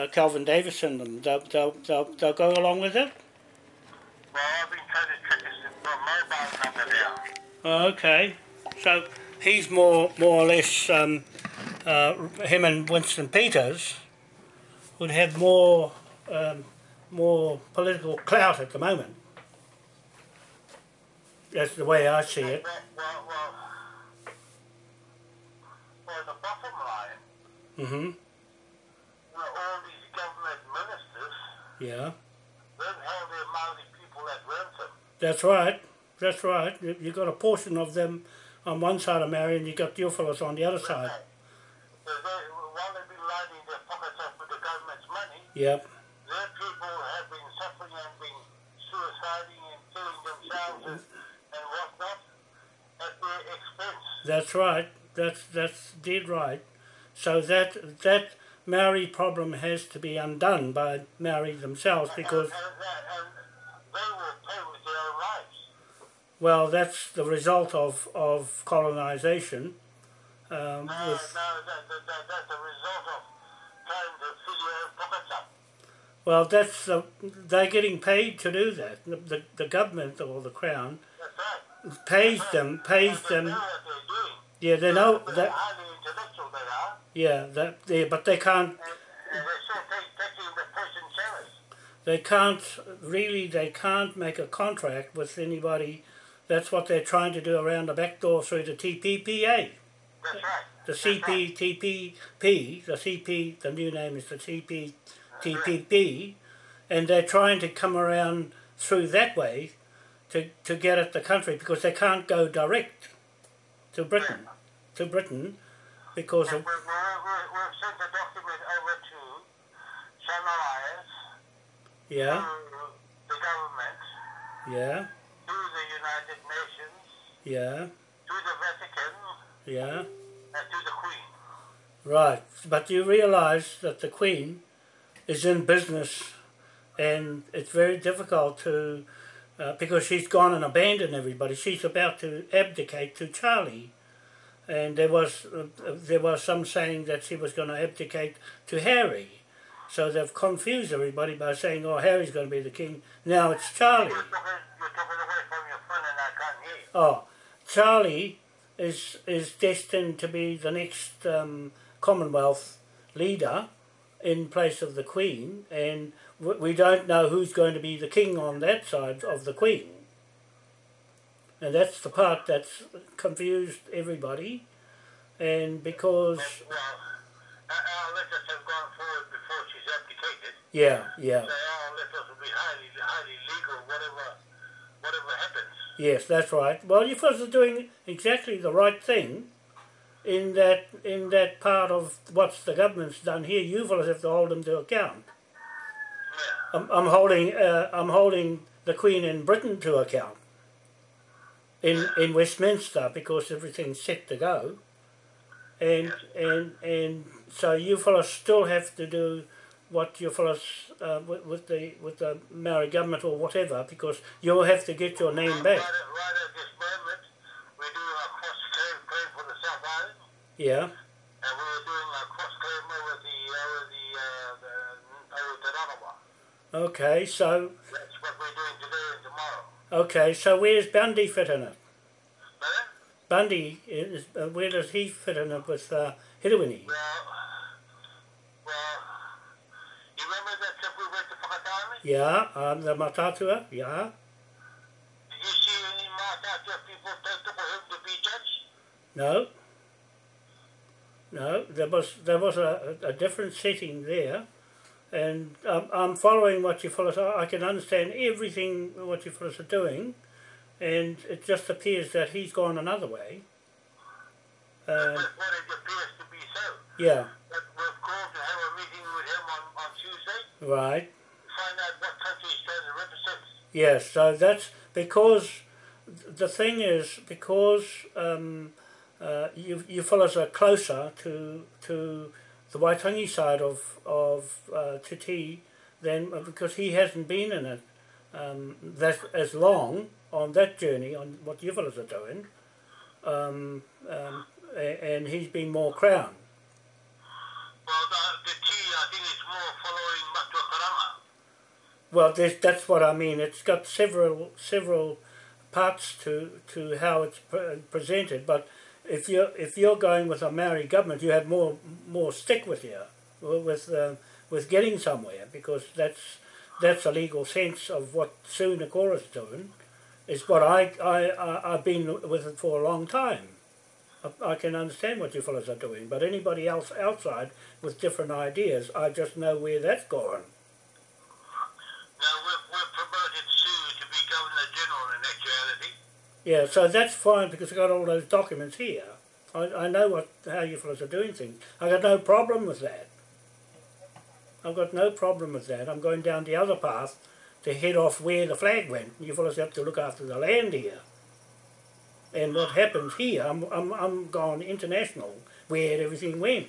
uh, Calvin Davison and they'll, they'll, they'll, they'll go along with it? Well, I've been trying to track his mobile number now. Oh, okay. So he's more more or less um, uh, him and Winston Peters would have more um, more political clout at the moment. That's the way I see it. Well, well, well, the bottom line, hmm you know, all these government ministers Yeah, don't have the Maori people that rent them. that's right. That's right. You you got a portion of them on one side of Marion, you've got your fellows on the other side. So they, while they've been lining their pockets up with the government's money, Yep. their people have been suffering and been suiciding and killing themselves and, and whatnot at their expense. That's right. That's that's dead right. So that that Maori problem has to be undone by Maori themselves because and, and, that, and they will pay with their own lives. well that's the result of of colonization. Um, No, no, that, that, that, that's a result of trying to fill your pockets up. well, that's the, they're getting paid to do that. The, the the government or the crown That's right. pays them pays They them. they're doing. Yeah, they know that. highly intellectual they are, Yeah, that they but they can't and, and they're still take, taking the person they can't really they can't make a contract with anybody. That's what they're trying to do around the back door through the TPPA. That's right. The. CPTPP, the CP, the new name is the CPTPP, and they're trying to come around through that way to, to get at the country because they can't go direct to Britain, to Britain, because We, of, we, we, we've sent a document over to Alliance, yeah, to the government, yeah, to the United Nations, yeah, to the Vatican, yeah. and to the Queen. Right, but you realise that the Queen is in business, and it's very difficult to, uh, because she's gone and abandoned everybody. She's about to abdicate to Charlie, and there was uh, there was some saying that she was going to abdicate to Harry. So they've confused everybody by saying, "Oh, Harry's going to be the king." Now it's Charlie. Oh, Charlie is is destined to be the next um, Commonwealth leader in place of the Queen, and we don't know who's going to be the king on that side of the Queen. And that's the part that's confused everybody, and because Well, our our letters have gone forward before she's abdicated. yeah, yeah, So our letters will be highly, highly legal, whatever, whatever happens. yes, that's right. Well, you fellas are doing exactly the right thing. In that, in that part of what the government's done here, you fellas have to hold them to account. Yeah. I'm, I'm holding uh, I'm holding the Queen in Britain to account in in Westminster because everything's set to go, and and and so you fellows still have to do what you fellows uh, with, with the with the Maori government or whatever because you'll have to get your name Right, back. at, right at this moment, we're doing a cross for the South Island, Yeah, and we're doing a cross claim over the over the uh, the over the Ranawa. okay. So That's what we're doing today and tomorrow. Okay. So where's Bundy fit in it? But, Bundy is uh, where does he fit in it with uh, Hirwini? well, well, you remember that trip we went to Whakatane? Yeah, um, the Matatua. Yeah. Did you see any Mātātua people for him to be judged? No. No, there was there was a, a different setting there, and um, I'm following what you fellows are. I can understand everything what you fellows are doing, and it just appears that he's gone another way. Um, it appears to be so. yeah, But we've called to have a meeting with him on, on Tuesday right. find out what country he's trying to represent. Yes, so that's because the thing is because um, uh, you you fellows are closer to to the Waitangi side of of uh, Titi than because he hasn't been in it um, that as long on that journey on what you fellows are doing, um, um, and he's been more crown. Well, the, the T, I think, is more following Matua Karanga. Well, there's, that's what I mean. It's got several several parts to to how it's pre- presented. But if you're if you're going with a Maori government, you have more more stick with you with uh, with getting somewhere because that's that's a legal sense of what Sue Nakora's doing. Is what I I I- I've been with it for a long time. I, I can understand what you fellows are doing, but anybody else outside with different ideas, I just know where that's going. Now we've, we've promoted Sue to be Governor General in actuality. Yeah, so that's fine because I've got all those documents here. I, I know what how you fellows are doing things. I've got no problem with that. I've got no problem with that. I'm going down the other path to head off where the flag went. You fellows have to look after the land here. And what happens here, I'm, I'm, I'm gone international where everything went.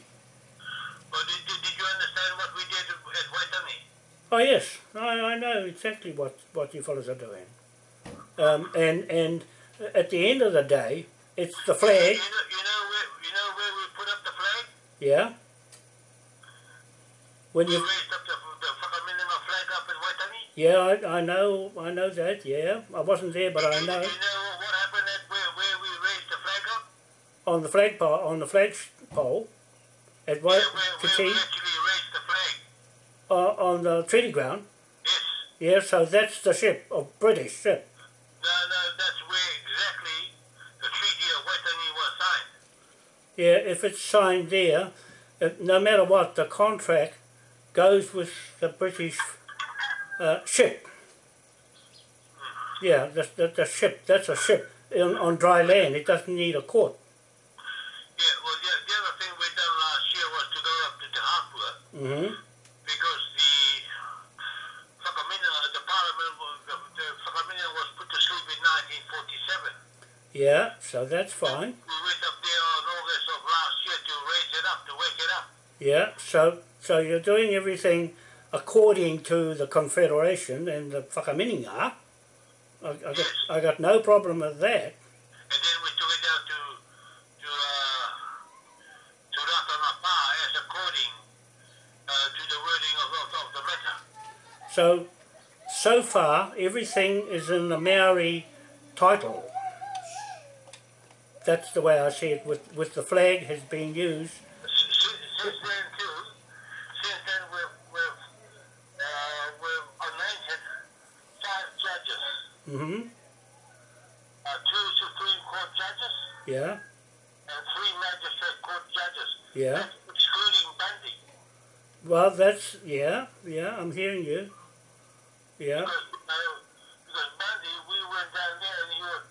But did, did, did you understand what we did at Waitangi? Oh yes, I, I know exactly what, what you fellows are doing. Um, and and at the end of the day, it's the You flag. know, you know where you know where we put up the flag? Yeah. When We you raised up the, the flag up in yeah, I, I know I know that. Yeah, I wasn't there, but I know you know what happened at where, where we raised the flag up? on the flagpole on the flagpole at what yeah, where, where we actually raised the flag. uh, on the treaty ground. Yes. Yeah, so that's the ship, a British ship. No, no, that's where exactly the Treaty of Waitangi was signed. Yeah, if it's signed there, no matter what, the contract goes with the British uh, ship. Yeah, the, the, the ship, that's a ship on, on dry land. It doesn't need a court. Yeah, well, the, the other thing we done last year was to go up to Te Hapua hmm because the the Parliament, the, the was put to sleep in 1947. Yeah, so that's fine. We went up there on August of last year to raise it up, to wake it up. Yeah, so so you're doing everything according to the Confederation and the Whakaminenga. I, I, got, I got no problem with that. And then we took it down to to uh, to Ratanapa as according uh, to the wording of, of, of the letter. So, so far, everything is in the Maori title. That's the way I see it, with, with the flag has been used. Since, then too, since then we've we've uh, we've anointed five judges, hmm uh, two Supreme Court judges Yeah, and three Magistrate Court judges. yeah. That's excluding Bundy. Well, that's, yeah, yeah, I'm hearing you. Yeah, because Bundy, we went down there and he was,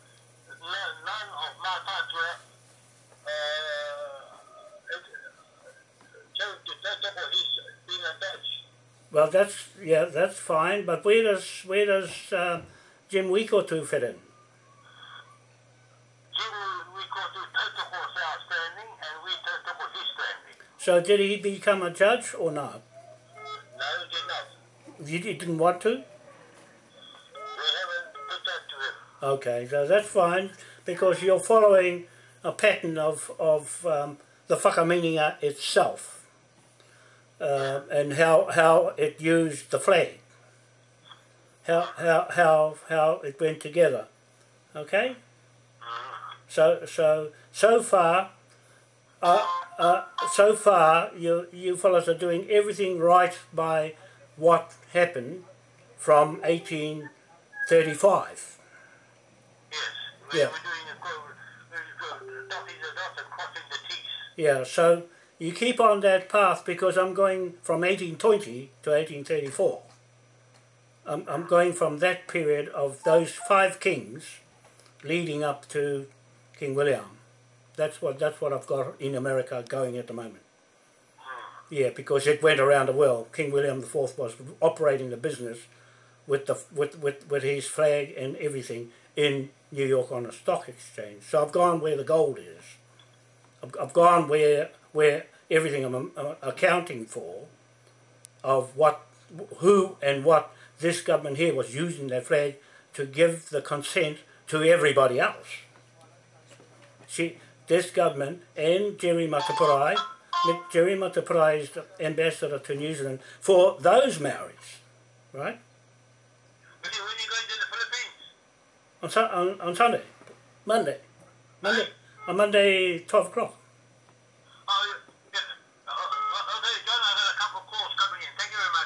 none, none of my parts were, uh, chose to take up what he's being a Dutch. Well, that's, yeah, that's fine, but where does, where does uh, Jim Wikotu fit in? Jim, we go to Totoko South standing and we Totoko his standing. So did he become a judge or not? No, he did not. You di- didn't want to? We haven't put that to him. Okay, so that's fine because you're following a pattern of, of um, the whakaminenga itself uh, and how, how it used the flag, how, how, how, how it went together. Okay? So, so, so far, uh, uh, so far you, you fellows are doing everything right by what happened from 1835. Yes. We Yeah. were doing a quote, we were dotting the and crossing the T's. Yeah, so you keep on that path because I'm going from 1820 to 1834. I'm, I'm going from that period of those five kings leading up to King William. That's what that's what I've got in America going at the moment. Yeah, because it went around the world. King William IV was operating the business with the with, with, with his flag and everything in New York on a stock exchange. So I've gone where the gold is. I've, I've gone where where everything I'm uh, accounting for of what who and what this government here was using their flag to give the consent to everybody else. See, this government and Jerry Mataparai Mick Jerima te praised ambassador to New Zealand for those Maoris, right? When you, when you going to the Philippines? On, on, on Sunday, Monday, Monday, on Monday, 12 o'clock.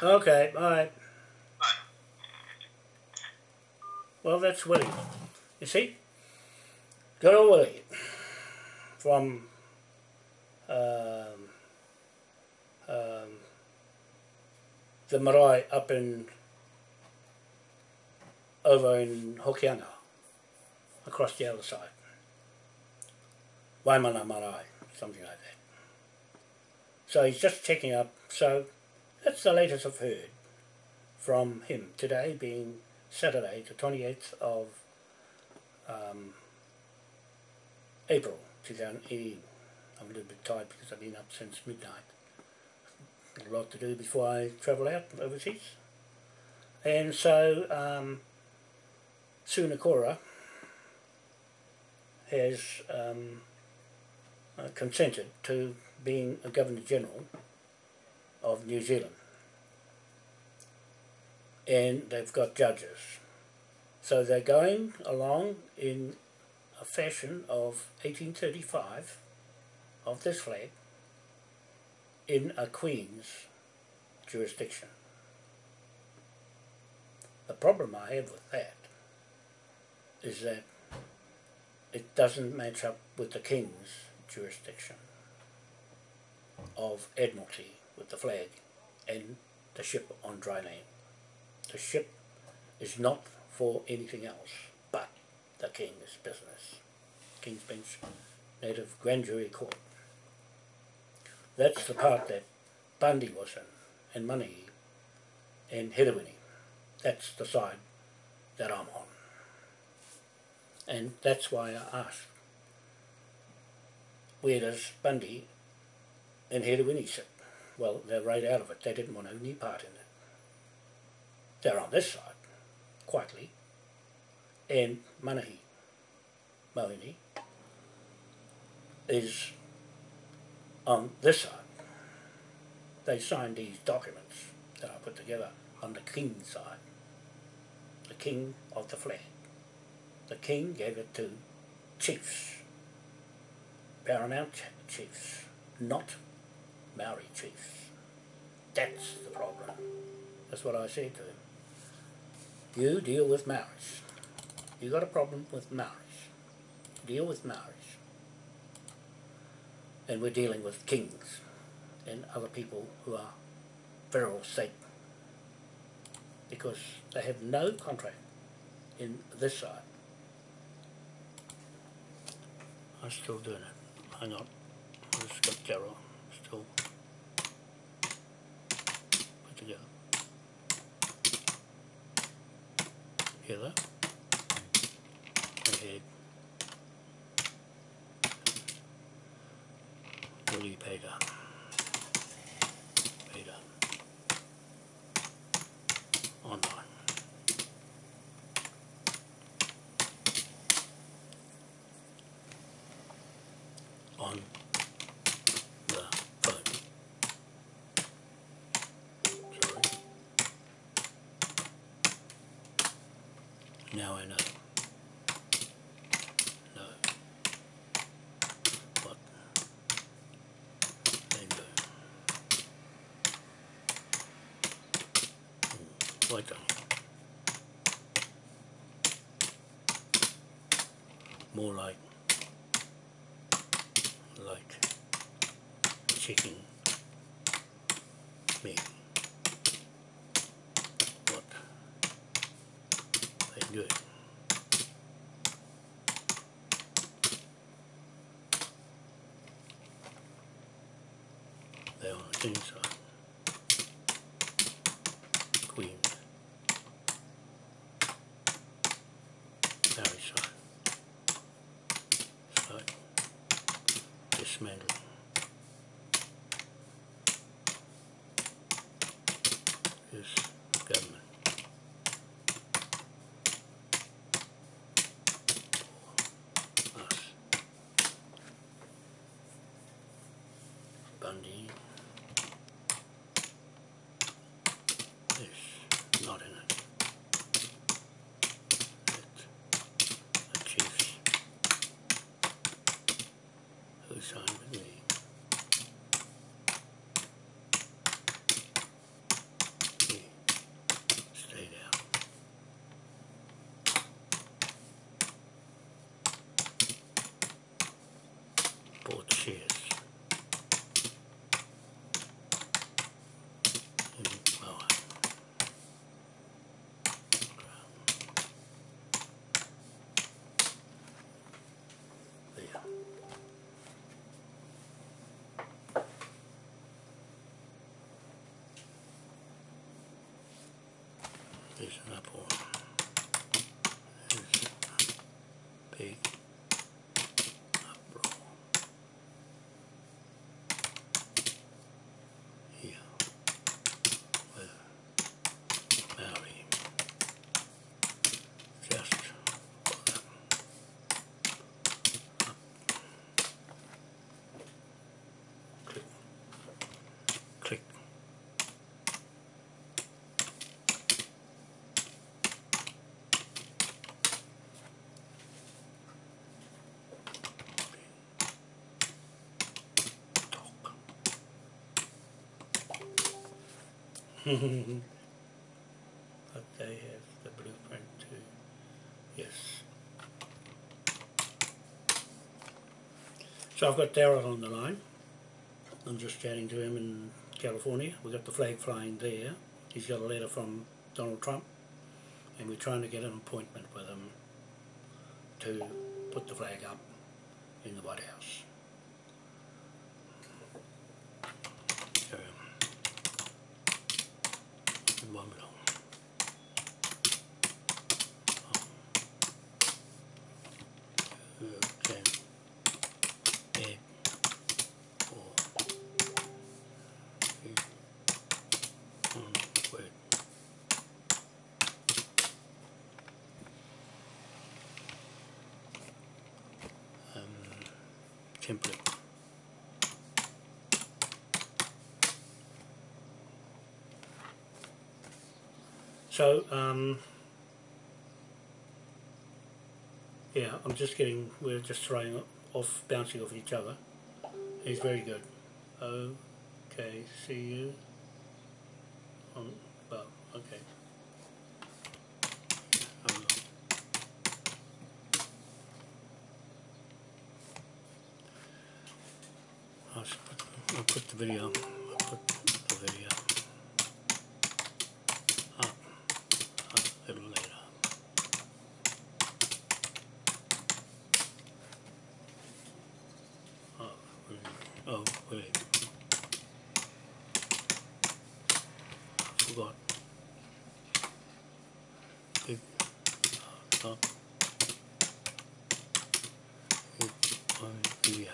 Okay, bye. Bye. Well, that's Willie. You see? Good old Willie. From um, um, the marae up in over in Hokianga, across the other side. Waimana marae, something like that. So he's just checking up. So that's the latest I've heard from him today, being Saturday, the 28th of um, April 2018. I'm a little bit tired because I've been up since midnight. Got a lot to do before I travel out overseas. And so, um, Sunakora has um, uh, consented to being a Governor General of New Zealand. And they've got judges. So they're going along in a fashion of 1835 of this flag in a Queen's jurisdiction. The problem I have with that is that it doesn't match up with the King's jurisdiction of Admiralty with the flag and the ship on dry land. The ship is not for anything else but the King's business. King's Bench Native Grand Jury Court. That's the part that Bundy was in, and Money, and Hedewini. That's the side that I'm on. And that's why I asked, where does Bundy and Hedewini sit? Well, they're right out of it. They didn't want any part in it. They're on this side, quietly, and Manahi, Mohini, is on this side. They signed these documents that I put together on the king's side. The king of the flag. The king gave it to chiefs, paramount chiefs, not Maori chiefs. That's the problem. That's what I said to him. You deal with Maoris. You got a problem with Maoris. Deal with Maoris. And we're dealing with kings and other people who are feral state because they have no contract in this side. I'm still doing it. Hang on. I just got Carol still put together. That? Okay. Willie Peter. Peter. Online. On the phone. Sorry. Now I know. No. Do. Hmm, Like that. More like like checking me what they do. They're on the king side. Queen. Mary side. Side. Dismantle. This government. us. Bundy There's an apple. There's a big apple. Here. With Maori. Just for them. Up. Click. Click. Talk. but they have the blueprint too. Yes. So I've got Daryl on the line. I'm just chatting to him in California. We've got the flag flying there. He's got a letter from Donald Trump and we're trying to get an appointment with him to put the flag up in the White House. So, one minute. Okay. Eight, four, three, one, wait. Um, template. So, um, yeah, I'm just getting, we're just throwing off, bouncing off each other. He's very good. Okay, see you. On, well, okay. Um, I'll s- put, I'll put the video, I'll put the video up a little later. Oh, wait. oh, wait. Forgot. Big uh, top. Big one here.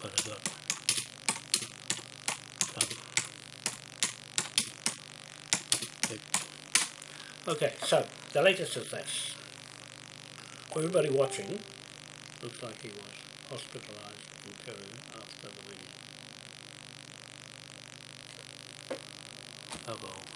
But I got top. Big. Okay, so the latest is this. Everybody watching, looks like he was hospitalized in Peru after the wedding. Oh well.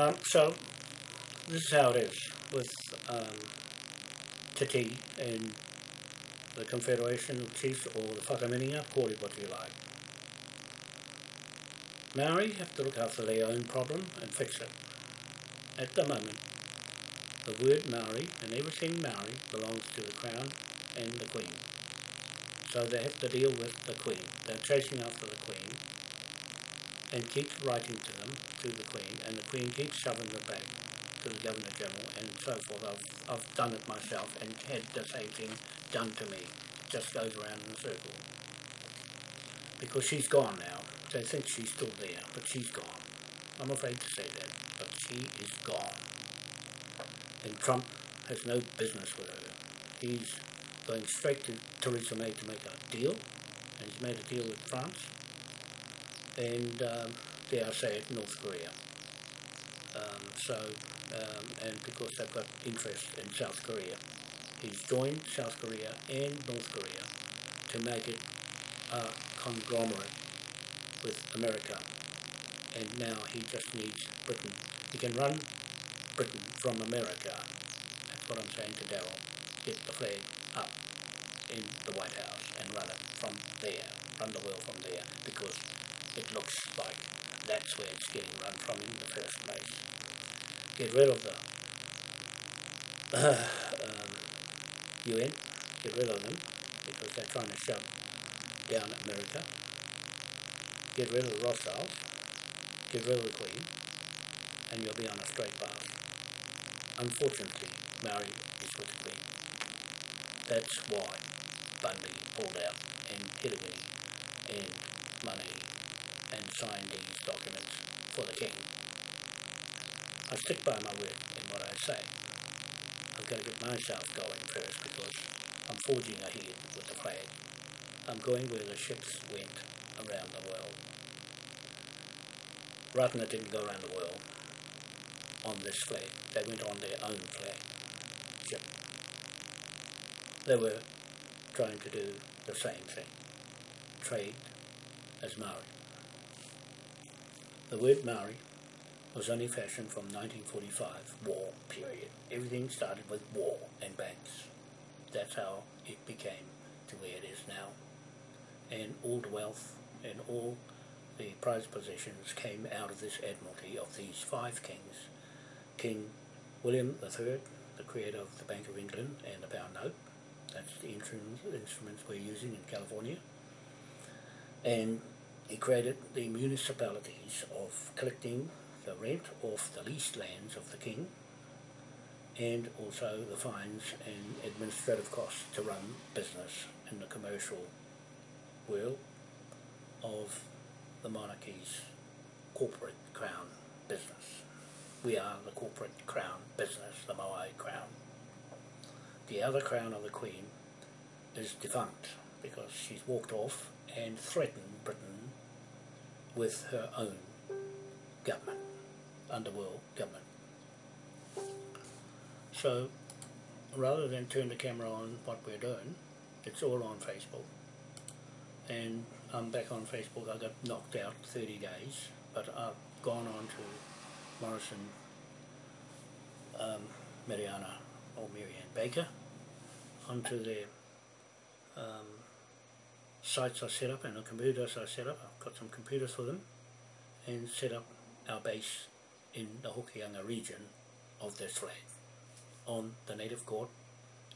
Um, so, this is how it is with um, Titi and the Confederation of Chiefs or the Whakaminenga, call it what you like. Maori have to look after their own problem and fix it. At the moment, the word Maori and everything Maori belongs to the Crown and the Queen. So they have to deal with the Queen. They're chasing after the Queen and keeps writing to them, to the Queen, and the Queen keeps shoving it back to the Governor General and so forth. I've, I've done it myself and had the same thing done to me. Just goes around in a circle. Because she's gone now. They think she's still there, but she's gone. I'm afraid to say that, but she is gone. And Trump has no business with her. He's going straight to Theresa May to make a deal, and he's made a deal with France and um, dare I say it, North Korea. Um, so, um, and because they've got interest in South Korea, he's joined South Korea and North Korea to make it a conglomerate with America. And now he just needs Britain. He can run Britain from America. That's what I'm saying to Daryl. Get the flag up in the White House and run it from there, run the world from there, because it looks like that's where it's getting run from in the first place. Get rid of the uh, um, UN, get rid of them because they're trying to shut down America. Get rid of the Rothschilds, get rid of the Queen, and you'll be on a straight path. Unfortunately, Maori is with the Queen. That's why Bundy pulled out and Hirawini and money and sign these documents for the King. I stick by my word in what I say. I've got to get myself going first because I'm forging ahead with the flag. I'm going where the ships went around the world. Ratana didn't go around the world on this flag. They went on their own flag ship. They were trying to do the same thing. Trade as Maori. The word Maori was only fashioned from 1945, war period. Everything started with war and banks. That's how it became to where it is now. And all the wealth and all the prize possessions came out of this admiralty of these five kings. King William III, the creator of the Bank of England and the pound note. That's the instruments we're using in California. And he created the municipalities of collecting the rent off the leased lands of the king and also the fines and administrative costs to run business in the commercial world of the monarchy's corporate crown business. We are the corporate crown business, the Moai crown. The other crown of the Queen is defunct because she's walked off and threatened Britain with her own government, underworld government. So rather than turn the camera on what we're doing, it's all on Facebook. And I'm back on Facebook. I got knocked out 30 days, but I've gone on to Morrison, um, Mariana or Marianne Baker, onto their um, sites I set up and the computers I set up. I've got some computers for them and set up our base in the Hokianga region of this flag on the native court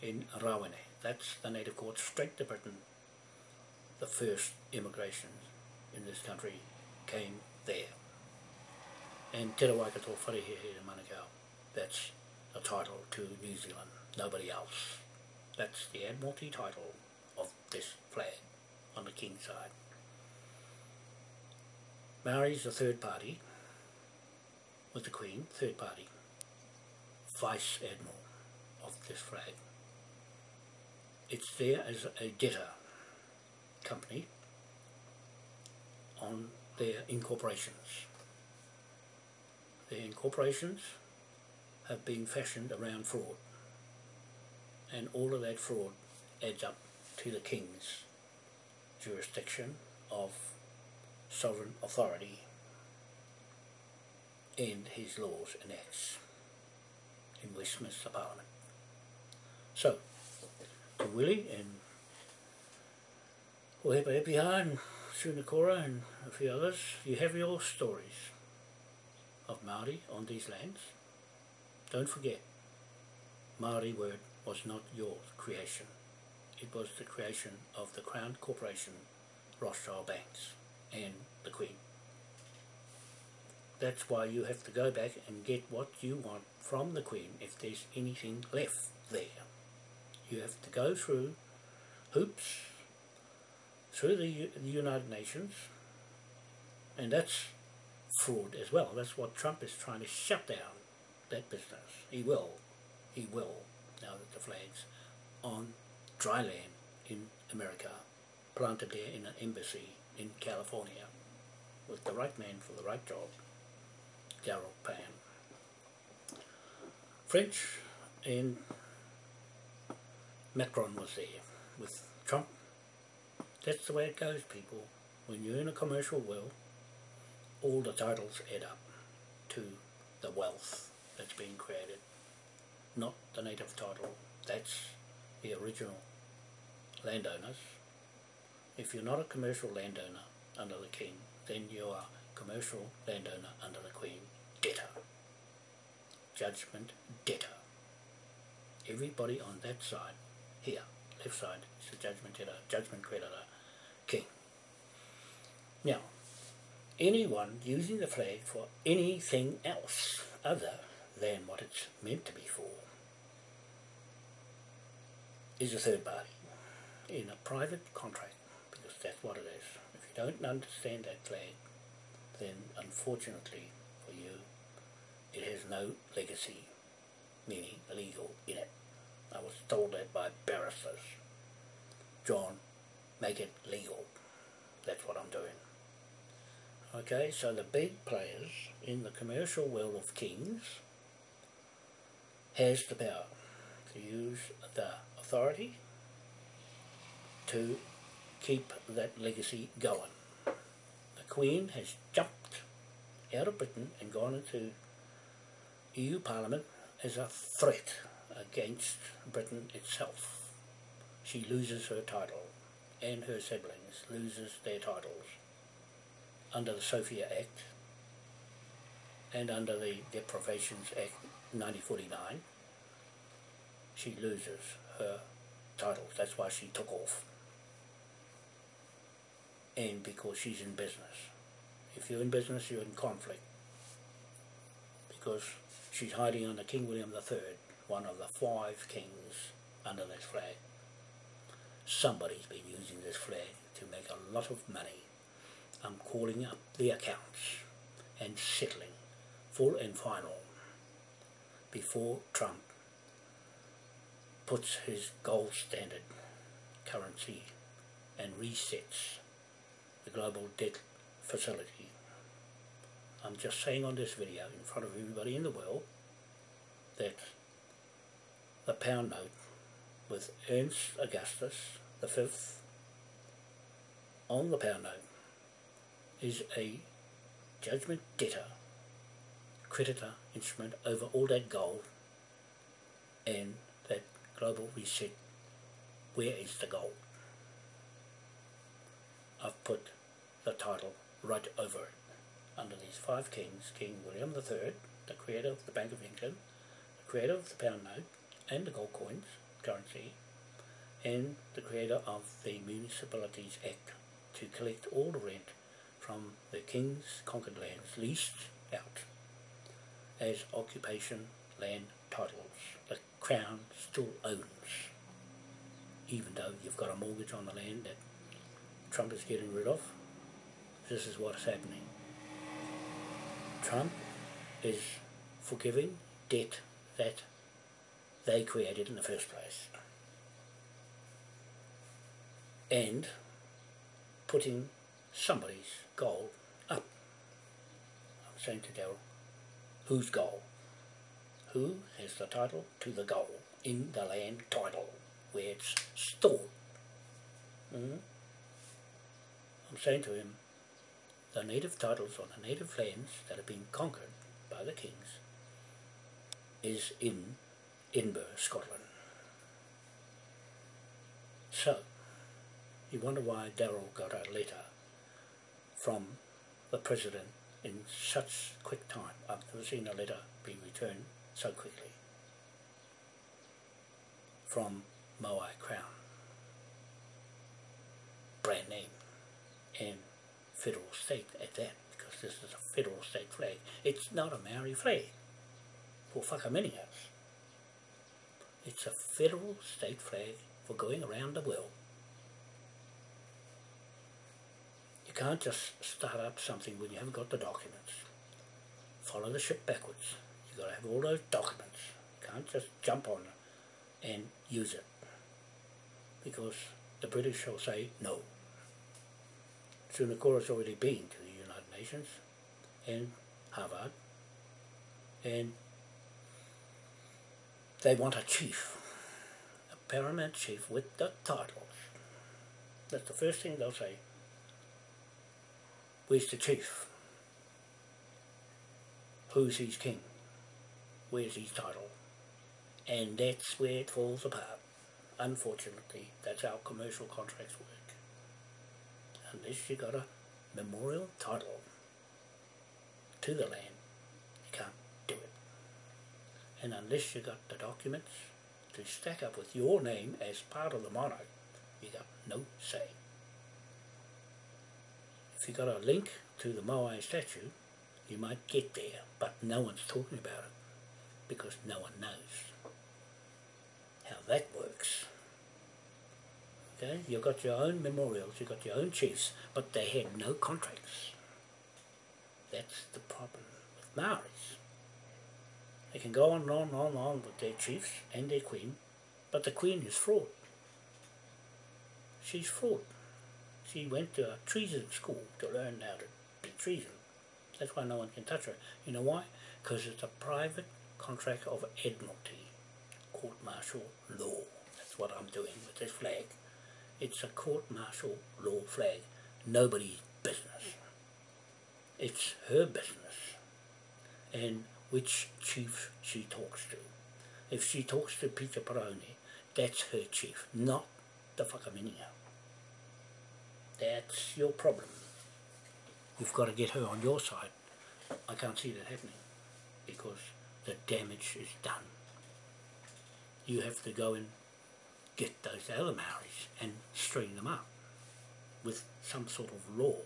in Rawene. That's the native court straight to Britain. The first immigration in this country came there. And Te Rawaikato Wharehehe in Manukau, that's the title to New Zealand, nobody else. That's the Admiralty title of this flag on the King's side. Maori's the third party, with the Queen, third party, Vice Admiral of this flag. It's there as a debtor company on their incorporations. Their incorporations have been fashioned around fraud and all of that fraud adds up to the King's jurisdiction of sovereign authority and his laws and acts in Westminster Parliament. So, to Willie and Epiha and Sunakora and a few others, you have your stories of Māori on these lands. Don't forget, Māori word was not your creation. It was the creation of the Crown Corporation, Rothschild Banks and the Queen. That's why you have to go back and get what you want from the Queen if there's anything left there. You have to go through hoops, through the, U the United Nations, and that's fraud as well. That's what Trump is trying to shut down, that business. He will. He will, now that the flag's on dry land in America, planted there in an embassy in California, with the right man for the right job, Darryl Pan. French and Macron was there with Trump. That's the way it goes, people. When you're in a commercial world, all the titles add up to the wealth that's being created. Not the native title, that's the original landowners. If you're not a commercial landowner, under the king, then you are commercial landowner under the queen, debtor. Judgment debtor. Everybody on that side, here, left side, is the judgment debtor, judgment creditor, king. Now, anyone using the flag for anything else other than what it's meant to be for is a third party in a private contract because that's what it is. If you don't understand that flag, then unfortunately for you, it has no legacy, meaning legal, in it. I was told that by barristers. John, make it legal. That's what I'm doing. Okay, so the big players in the commercial world of kings has the power to use the authority to keep that legacy going. The Queen has jumped out of Britain and gone into EU Parliament as a threat against Britain itself. She loses her title and her siblings loses their titles under the Sophia Act and under the Deprivations Act 1949 she loses her titles. That's why she took off. And because she's in business. If you're in business, you're in conflict. Because she's hiding under King William III, one of the five kings under this flag. Somebody's been using this flag to make a lot of money. I'm calling up the accounts and settling full and final before Trump puts his gold standard currency and resets the global debt facility. I'm just saying on this video in front of everybody in the world that the pound note with Ernst Augustus the fifth on the pound note is a judgment debtor creditor instrument over all that gold and that global reset where is the gold I've put the title right over. It under these five kings King William III the creator of the Bank of England the creator of the pound note and the gold coins currency and the creator of the Municipalities Act to collect all the rent from the King's conquered lands leased out as occupation land titles. The Crown still owns even though you've got a mortgage on the land that Trump is getting rid of this is what's happening Trump is forgiving debt that they created in the first place and putting somebody's goal up. I'm saying to Daryl, whose goal? Who has the title to the goal in the land title where it's stored? Mm -hmm. I'm saying to him, the native titles on the native lands that have been conquered by the kings is in Edinburgh, Scotland. So, you wonder why Daryl got a letter from the President in such quick time. I've never seen a letter be returned so quickly from Moai Crown. Brand name and federal state at that because this is a federal state flag. It's not a Maori flag for Whakaminengas. It's a federal state flag for going around the world You can't just start up something when you haven't got the documents. Follow the ship backwards. You've got to have all those documents. You can't just jump on it and use it. Because the British will say no. Sunakora's already been to the United Nations and Harvard and they want a chief, a paramount chief with the titles. That's the first thing they'll say. Where's the chief? Who's his king? Where's his title? And that's where it falls apart. Unfortunately, that's how commercial contracts work. Unless you got a memorial title to the land, you can't do it. And unless you got the documents to stack up with your name as part of the monarch, you got no say. If you got a link to the Moai statue, you might get there, but no one's talking about it because no one knows how that works. Okay, you've got your own memorials, you've got your own chiefs, but they had no contracts. That's the problem with Maoris. They can go on and on and on on with their chiefs and their queen, but the queen is fraud. She's fraud. She went to a treason school to learn how to be treason. That's why no one can touch her. You know why? Because it's a private contract of admiralty, court-martial law. That's what I'm doing with this flag. It's a court-martial law flag. Nobody's business. It's her business. And which chief she talks to. If she talks to Peter Paroni, that's her chief, not the Whakaminenga. That's your problem. You've got to get her on your side. I can't see that happening because the damage is done. You have to go and get those other Maoris and string them up with some sort of law.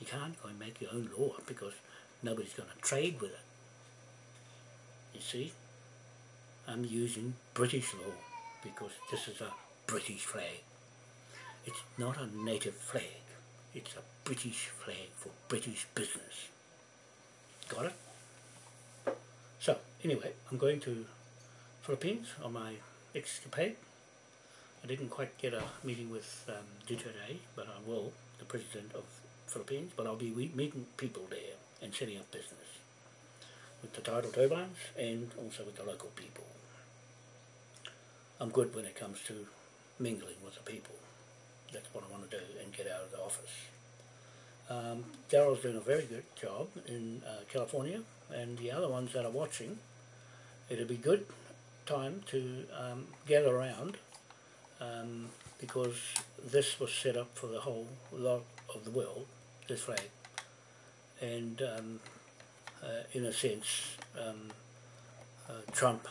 You can't go and make your own law because nobody's going to trade with it. You see? I'm using British law because this is a British flag. It's not a native flag. It's a British flag for British business. Got it? So, anyway, I'm going to Philippines on my escapade. I didn't quite get a meeting with um, Duterte, but I will, the president of Philippines, but I'll be meeting people there and setting up business with the tidal turbines and also with the local people. I'm good when it comes to mingling with the people. That's what I want to do and get out of the office. Um, Darrell's doing a very good job in uh, California and the other ones that are watching, it'll be good time to um, gather around um, because this was set up for the whole lot of the world, this flag. And um, uh, in a sense, um, uh, Trump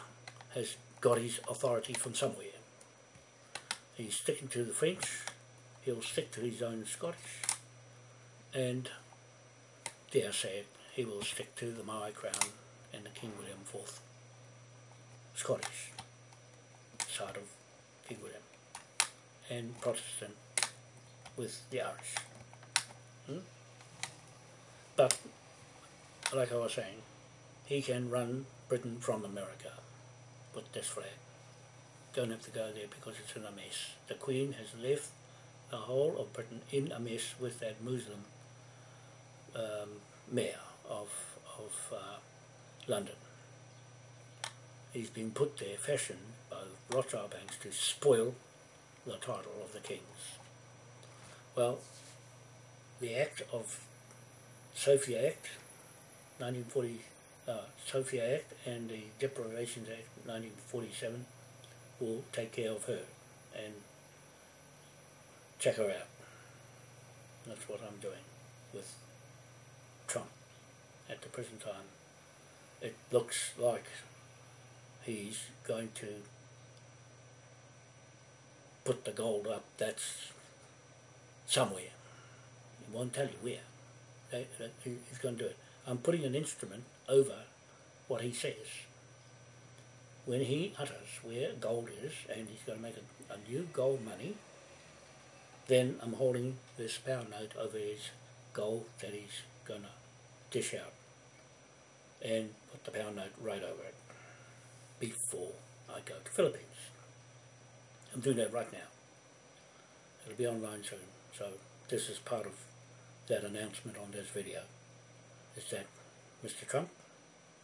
has got his authority from somewhere. He's sticking to the French, he'll stick to his own Scottish, and dare say it, he will stick to the Maori crown and the King William IV Scottish side of King William and Protestant with the Irish. Hmm? But, like I was saying, he can run Britain from America with this flag. Don't have to go there because it's in a mess. The Queen has left the whole of Britain in a mess with that Muslim um, mayor of, of uh, London. He's been put there, fashioned by Rothschild banks to spoil the title of the kings. Well, the Act of Sophia Act, 1940, uh, Sophia Act and the Deprivations Act, 1947, will take care of her and check her out. That's what I'm doing with Trump at the present time. It looks like he's going to put the gold up, that's somewhere. He won't tell you where. He's going to do it. I'm putting an instrument over what he says. When he utters where gold is, and he's going to make a, a new gold money, then I'm holding this pound note over his gold that he's going to dish out and put the pound note right over it before I go to Philippines. I'm doing that right now. It'll be online soon. So this is part of that announcement on this video. Is that Mr. Trump,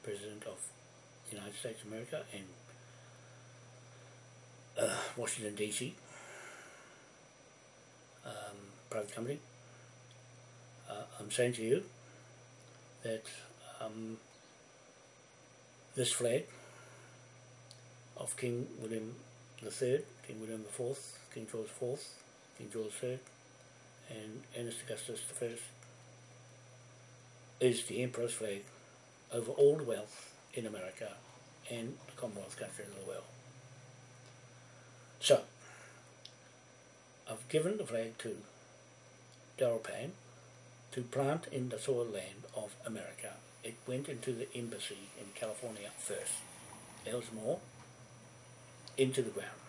President of the United States of America and uh, Washington DC, um, private company, uh, I'm saying to you that um, this flag of King William III, King William IV, King George IV, King George III, and Ernest Augustus I is the Emperor's flag over all the wealth in America and the Commonwealth countries as well. So, I've given the flag to Darrell Payne to plant in the soil land of America. It went into the embassy in California first. Elsmore, into the ground,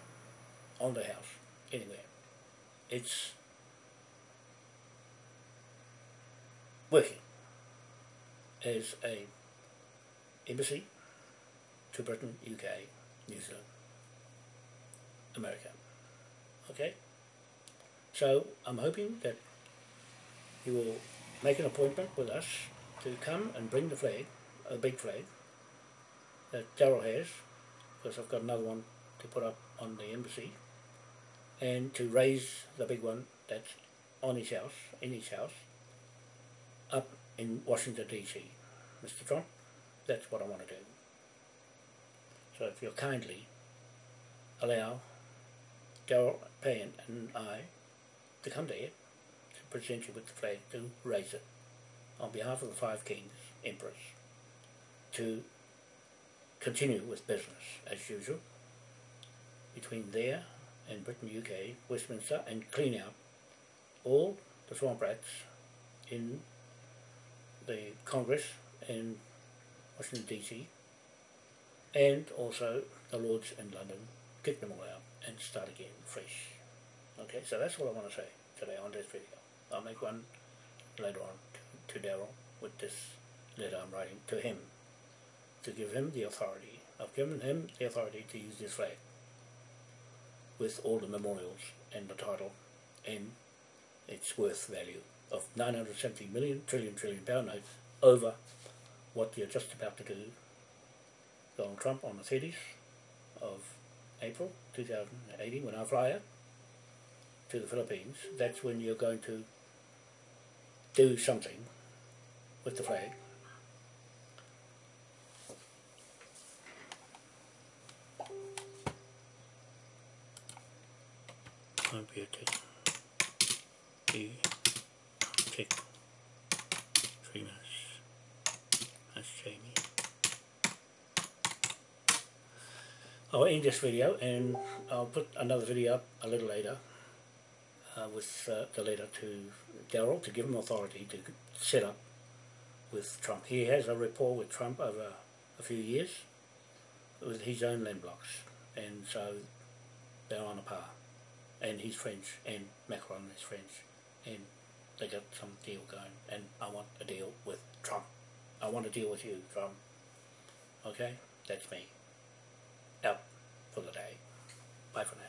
on the house, anywhere. It's working as a embassy to Britain, UK, New Zealand, America. Okay? So I'm hoping that you will make an appointment with us to come and bring the flag, a big flag, that Darrell has, because I've got another one to put up on the embassy, and to raise the big one that's on his house, in his house, up in Washington DC. Mr. Trump, that's what I want to do. So if you'll kindly allow Darrell Payne and I to come to there to present you with the flag to raise it on behalf of the five kings, emperors, to continue with business as usual between there and Britain, UK, Westminster, and clean out all the swamp rats in the Congress in Washington DC, and also the Lords in London, kick them all out and start again fresh. Okay, so that's what I want to say today on this video. I'll make one later on to, Darrell with this letter I'm writing to him to give him the authority. I've given him the authority to use this flag with all the memorials and the title and its worth value of 970 million trillion trillion pound notes over what you're just about to do Donald Trump on the 30th of April 2018 when I fly out to the Philippines that's when you're going to do something with the flag computer E check three minutes. That's Jamie. I'll end this video and I'll put another video up a little later uh, with uh, the letter to Darrell to give him authority to set up with Trump. He has a rapport with Trump over a few years with his own land blocks and so they're on a par and he's French and Macron is French and they got some deal going and I want a deal with Trump. I want to deal with you, Trump. Okay? That's me. Out for the day. Bye for now.